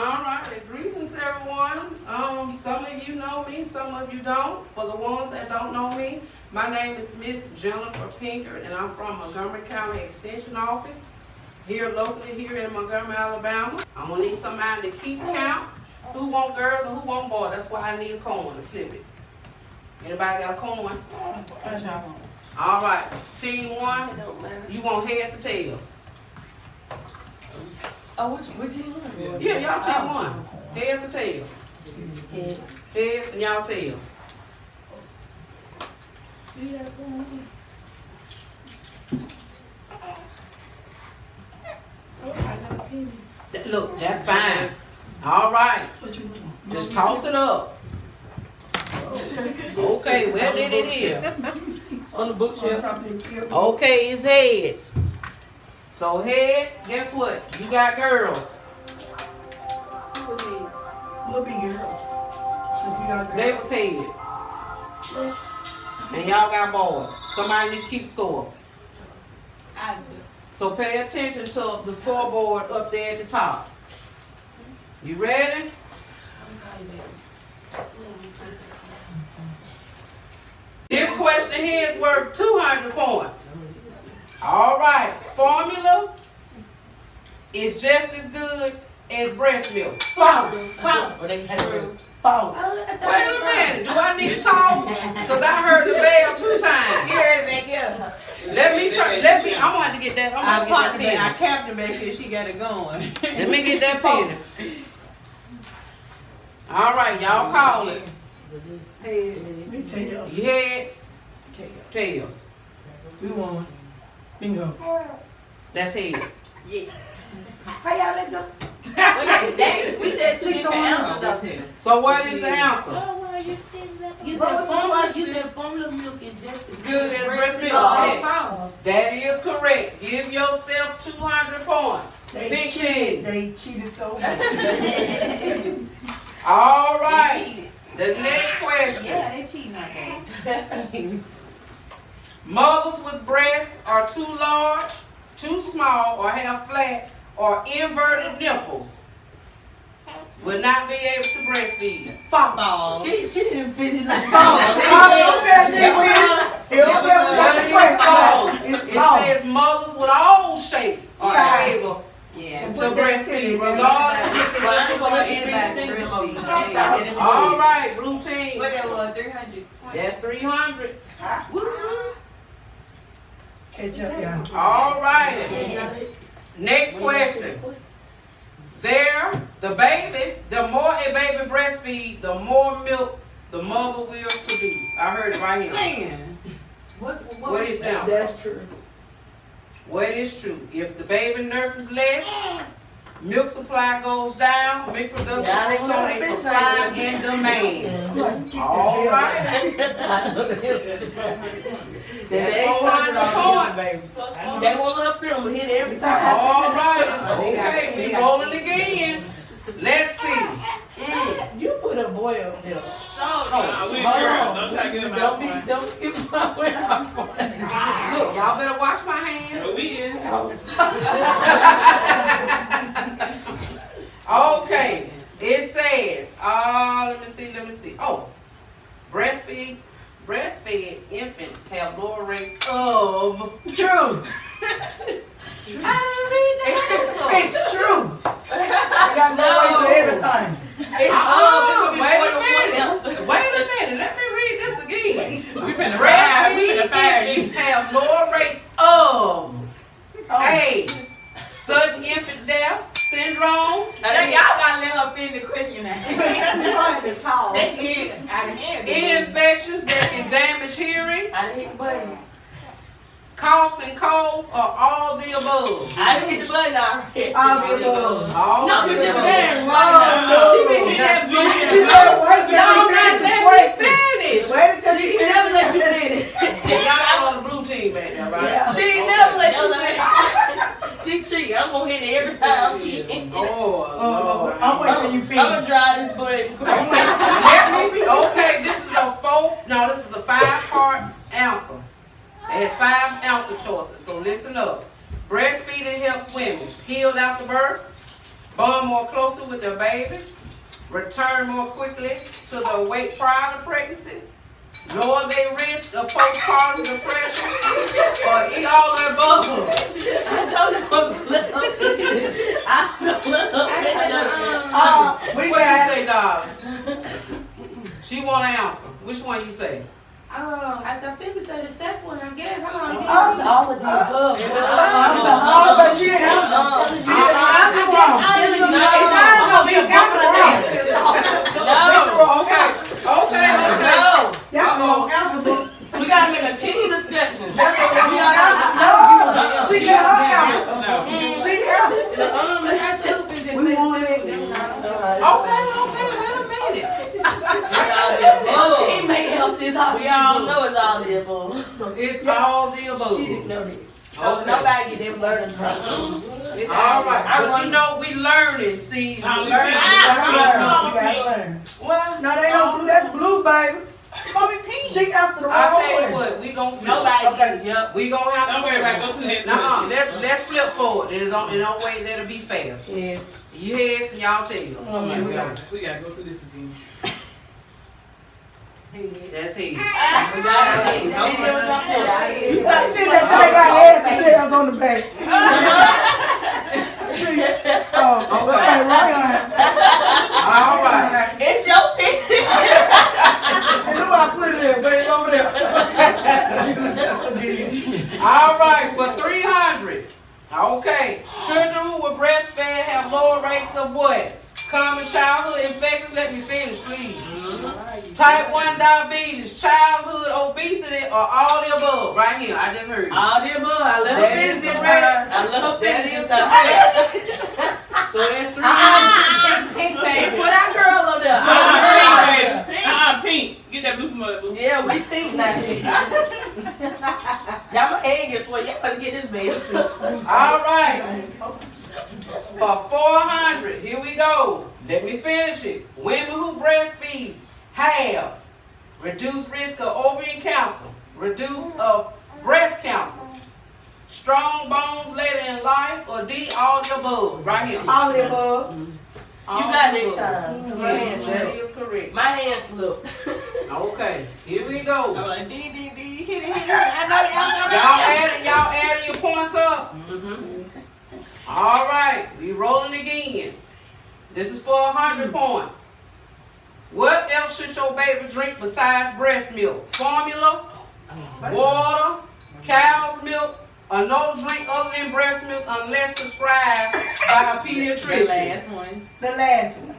All right, greetings everyone. Um, some of you know me, some of you don't. For the ones that don't know me, my name is Miss Jennifer Pinkert, and I'm from Montgomery County Extension Office, here locally here in Montgomery, Alabama. I'm gonna need somebody to keep count. Who want girls and who want boys? That's why I need a coin to flip it. Anybody got a coin? All right, team one, you want heads or tails? Oh, which, which you want? Yeah, y'all team oh. one. Heads or tails? Heads and y'all tails. Th- Look, that's fine. All right, just toss it up. Okay, where did it is? On the bookshelf. Okay, it's heads. So heads, guess what? You got girls. We'll be girls. 'Cause we got They was heads. And y'all got boys. Somebody need to keep score. I do. So pay attention to the scoreboard up there at the top. You ready? This question here is worth two hundred points. All right, formula is just as good as breast milk. False. False. Or they true. False. Wait a minute, do I need to talk? Cause I heard the bell two times. Here, back here. Let me turn, let me, I'm gonna have to get that, I'm gonna popped get it back. I that capped it back here. She got it going. Let me get that penny. All right, y'all call it. We tails. You heads, Tails. tails. We won. Bingo. That's heads. Yes. How y'all let them? we said two different answers though. So what is the answer? Oh, well, you You said formula, you said formula milk is just as Good as breast milk. Oh, That is correct. Give yourself two hundred points. They Big cheated. They cheated so bad. All They right, cheated. the next question. Yeah, they cheating out there. Mothers with breasts are too large, too small or have flat or inverted nipples will not be able to breastfeed. Fuck balls. She, she didn't fit finish like balls. Oh, you better It. Says mothers with all shapes are Size. able yeah. to breastfeed, regardless if they breastfeed. All right, blue team. What 300. That's 300. Ketchup, yeah. All right. Next question. There, the baby, the more a baby breastfeed, the more milk the mother will produce. I heard it right here. Man. What is that? That's true. What is true? If the baby nurses less, milk supply goes down, milk production Yeah, I breaks know on what a I'm supply saying. and demand. All right. That's four hundred points. They won't let them hit every time. All right. Okay, we rolling again. Let's see. Mm. You put a boy up there. Nah, we Hold girls. on. Don't try to get him Don't out. be, don't give my way out. Look, y'all better wash my hand. No, we in. Okay, it says, uh, let me see, let me see. Oh, breastfeed, breastfed infants have lower rates of. True. I didn't read the answer. It's true. I got no way for everything. It's Uh-uh, all wait a minute. Wait a minute, let me read this again. We finna fire, we Breastfeed finna fire you. have lower rates of Oh, A. Sudden infant death syndrome. Now, y'all gotta let her finish the question now. you want to talk. They get out of hand. Infections that can damage hearing. I didn't hit the button. coughs and colds, or all the above? I didn't hit the button already. All the above. All No, the you just above. there Oh, right no. now. She been she that She blue. better wait till Y'all she not finish the let me question. finish. Wait until she She finish never the let you question. finish. And y'all on the blue team back there, right? Yeah. She Okay. never let you finish. She cheat. I'm gonna hit it every time. I'm Oh, Oh, I'm waiting till you gonna finish. try this button. Let me, okay, this is a four, no, this is a five-part answer. It has five answer choices, so listen up. Breastfeeding helps women heal after birth, bond more closely with their babies, return more quickly to the weight prior to pregnancy, lower their risk of postpartum depression, or eat all the above. I don't know. I don't know. Uh, we What you got, say, darling? She want to answer. Which one you say? Oh, I thought Phoebe said the second one, I guess. How long? Uh, All of the above. uh, but she didn't answer. She didn't answer wrong. It's not gonna be answer wrong. No, Okay, okay, okay. no. That's gonna answer the, We gotta make a team discussion. that's gonna answer. No, she got her answer. She answered. Um, I should have been just We say want second, it. then I- Okay, okay, wait a minute. It's all the above. Teammate help this out. We all know it's all the above. It's all the above. She didn't know that. Okay. Nobody get them learning from. All right, but you know we learning. See, ah, we learning. You ah, ah, gotta learn, you learn. Well, No, they don't blue, that's blue, baby. Gonna be pink. She answered the I wrong tell you way. what, we gon' flip. Nobody. Okay. Yep. We gon' have to. Don't worry about. Go to the next Nuh-uh, one. let's let's flip forward. It is on in a way that'll be fair. Yeah. You head and y'all tail. Oh my Here we go. God. We gotta go through this again. That's he. We got it. Don't give us our point. You gotta see that thing got heads and tails on the back. Uh-huh. Oh, okay, right All right. It's your pick. on. Hey, look what I put it there, baby, over there. All right, for three hundred. Okay, children who were breastfed have lower rates of what? Common childhood infections. Let me finish, please. Mm-hmm. Type one diabetes, childhood obesity, or all the above. Right here, I just heard. you. All the above. I love That her is finish this correct. I love her That finish is this time. correct. So that's three hundred. Pink, pink baby. Put our girl up there. Uh-uh, pink, baby. Uh-uh, pink. Get that blue from her, boo. Yeah, we think now. Y'all my head gets sweat. Y'all get this baby. All right. For four hundred, here we go. Let me finish it. Women who breastfeed have reduced risk of ovarian cancer, reduced of breast cancer, strong bones later in life, or D, all the above. Right here. All the above. You All got the next time. My hand Yes, that slipped. is correct. My hand slipped. Okay, here we go. like, D, D, D, hit it, hit it. I know that, I Y'all that. adding, y'all adding your points up? Mm-hmm. All right, we rolling again. This is for a hundred points. What else should your baby drink besides breast milk? Formula, water, cow's milk, or no drink other than breast milk unless prescribed by a pediatrician. The pediatrician. last one. The last one.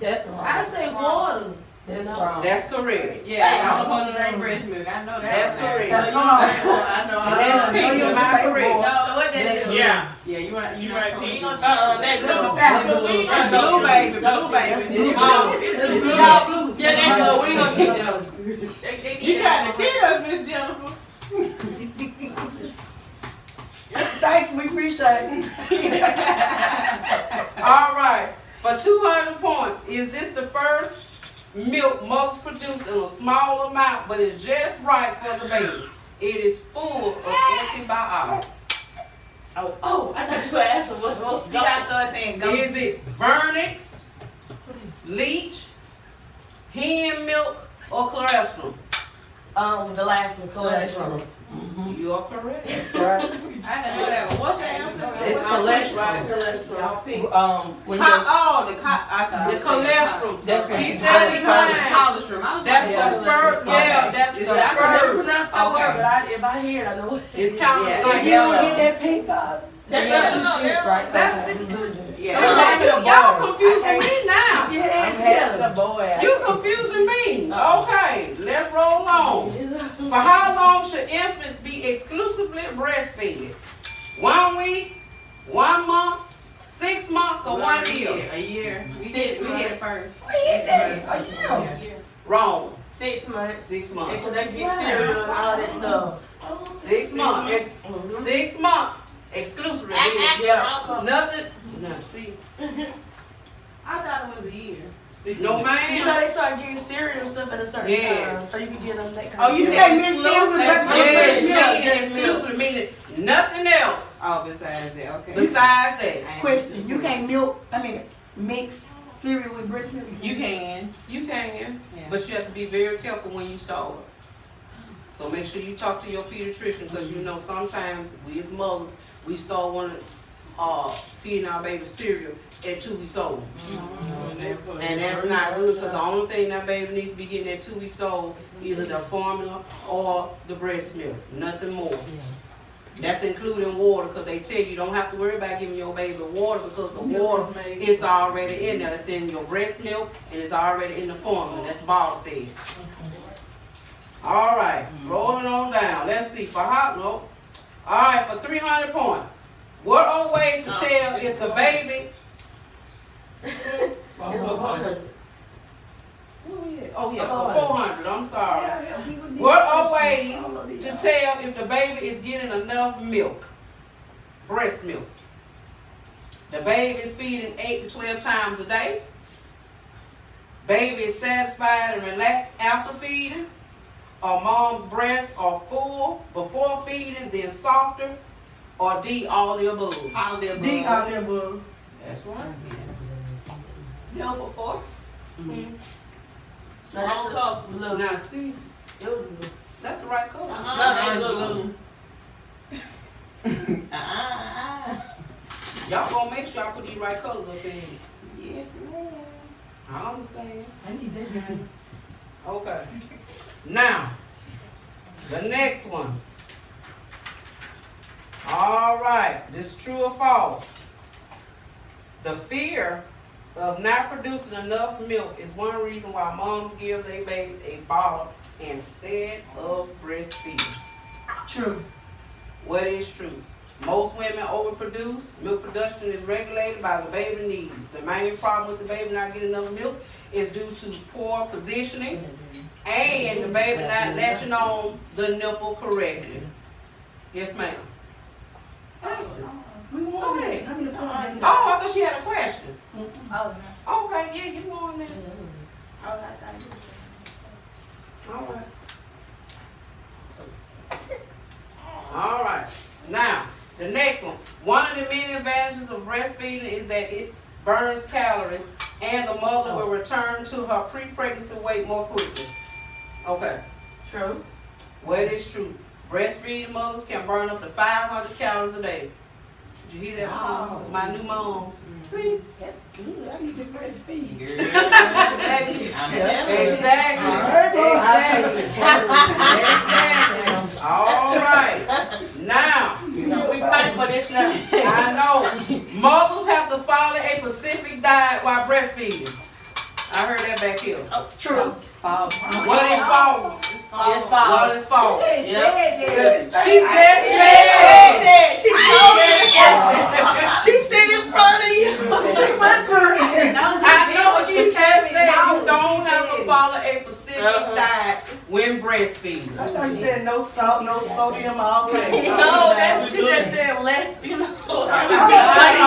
That's wrong. I say water. That's wrong. That's correct. Yeah, I'm supposed to drink breast milk. I know that. That's correct. Now, come on. I know. That's Uh, pink, you am I have to pay correct? for it. So what that is? Yeah. Yeah, you right. You right, We Uh-uh, that This is blue. that. Blue. We gonna blue baby, blue baby. It's Oh, blue. it's It's blue. y'all blue. Yeah, that's blue. We gonna cheat them. They- they- You trying to cheat us, Miss Jennifer? Thank you, we appreciate it. All right, for two hundred points, is this the first milk most produced in a small amount, but it's just right for the baby? It is full of antibiotics. Oh, oh, I thought you were asking what's what's You gotta start saying go. Is it Vernix, leech, hindmilk, or colostrum? Um, the last one, cholesterol. You are correct. That's right. I didn't know that. one. What's the answer? It's cholesterol. Right, Y'all. Um, when you Co- oh, the co- I thought. The cholesterol. That's Keep that in mind. Cholesterol. That's like, the first, yeah, that's the I can never first. pronounce that Okay. word, but I, if I hear it, I know what. It's kind Yeah, of like, yeah. Yellow. Get that pink card. That's Yeah. what- No, they're- Right. that's the, Yeah. y'all y'all confusing me now. Yeah. boy. You confusing me. Okay, let's roll on. For how long should infants be exclusively breastfed? One week, one month, six months, or one year? A year. We Six hit, we hit it first. We hit that. A year. Wrong. Six months. Six months. Until they get cereal and all that stuff. Six months. Six months exclusively. Yeah. Nothing. No, see. I thought it was a year. No man. You know man. they start getting cereal stuff at a certain Yes. time, so you can get them that kind Oh, of you stuff. said Miss Silver, but- Yes, Yeah, meaning exclusively meaning nothing else Oh, besides that, okay. besides that. Question, you can't milk, I mean, mix cereal with breast milk? You can. You can, Yeah. but you have to be very careful when you start. So make sure you talk to your pediatrician, because you know sometimes we as mothers, we start wanting, uh, feeding our baby cereal at two weeks old. Mm-hmm. And that's not good, because the only thing that baby needs to be getting at two weeks old, either the formula or the breast milk, nothing more. That's including water, because they tell you, you don't have to worry about giving your baby water, because the water is already in there. It's in your breast milk, and it's already in the formula, that's bottle fed. All right, rolling on down, let's see, for hot, no, all right, for three hundred points. What are ways to tell if the baby? Where we at? Oh, yeah, four hundred, I'm sorry. Yeah, yeah, What are ways All of these. to tell if the baby is getting enough milk? Breast milk. The baby is feeding eight to twelve times a day. Baby is satisfied and relaxed after feeding. Or mom's breasts are full before feeding, then softer. Or D, all the above. All the above. D out there, boo. That's right. No for four. Mhm. Wrong color. Blue. Now see, It was blue. that's the right color. Uh-uh, No, that's it's blue. blue. Uh-uh. Y'all gonna make sure y'all put these right colors up in. Yes, ma'am. I understand. I need that guy. Okay. Now, the next one. All right, this true or false? The fear of not producing enough milk is one reason why moms give their babies a bottle instead of breastfeeding. True. What is true? Most women overproduce. Milk production is regulated by the baby needs. The main problem with the baby not getting enough milk is due to poor positioning mm-hmm. and the baby mm-hmm. not latching on the nipple correctly. Yes, ma'am. Oh, oh, we Go won it. I mean, Oh, I thought she had a question. Mm-hmm. Oh, no. Okay, yeah, you won that. Mm-hmm. Oh, I thought you. All right. All right. Now, the next one. One of the many advantages of breastfeeding is that it burns calories and the mother will oh. return to her pre-pregnancy weight more quickly. Okay. True. Well, it is true. Breastfeeding mothers can burn up to 500 calories a day. Did you hear that? Wow. My new moms. See? That's good. I need to breastfeed. Exactly. I'm telling. Exactly. Exactly. All right. Now, No, we fight for this now. I know mothers have to follow a specific diet while breastfeeding. I heard that back here. Oh, true. False. What is false? It's What false. is false? She just said. said, she told me. She sit in front of you. I know what she just said you don't have to follow a specific Uh-huh. diet when breastfeeding. I thought you said no salt, no sodium, all that. No, that's what she just said less, you know. I'm having a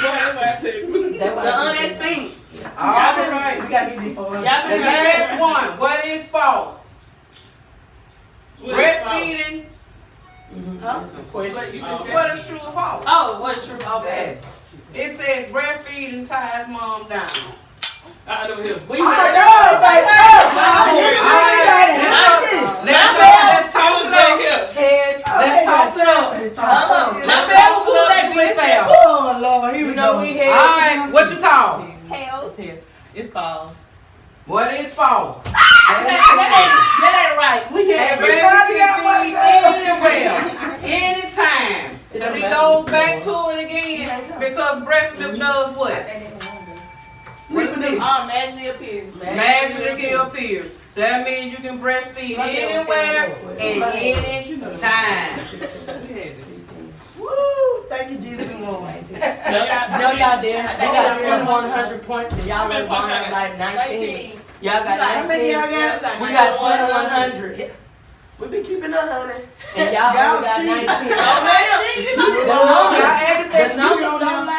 point, that's why I said. The honest thing. All right. We gotta get these for The last one. What is false? What is Breastfeeding. Huh? What you just said? What is true or false? Oh, what's true? Okay. It says breastfeeding ties mom down. I know him. We I heard know, baby. Let's go. Let's toss it up. Heads. Let's toss it up. Uh-huh. Let's My toss bad it up. Be fair. Oh, Lord, here we go. we had. right. What you call? Tails here. It's false. What is false? That ain't, that ain't right. We That had. baby Everybody got one can feed anywhere, anytime. Because he goes back to it again because breast milk does what? Reproduce. Oh, magically appears. Magically appears. So that means you can breastfeed anywhere and any time. Woo, thank you, Jesus. We won. No, y'all didn't. They got 100 points and y'all only won like 19. Nineteen. Y'all got How many 19. y'all got? We got 2100. We been keeping a hundred. And y'all Y'all only got cheat. 19. Oh, y'all added The that. numbers You don't don't know.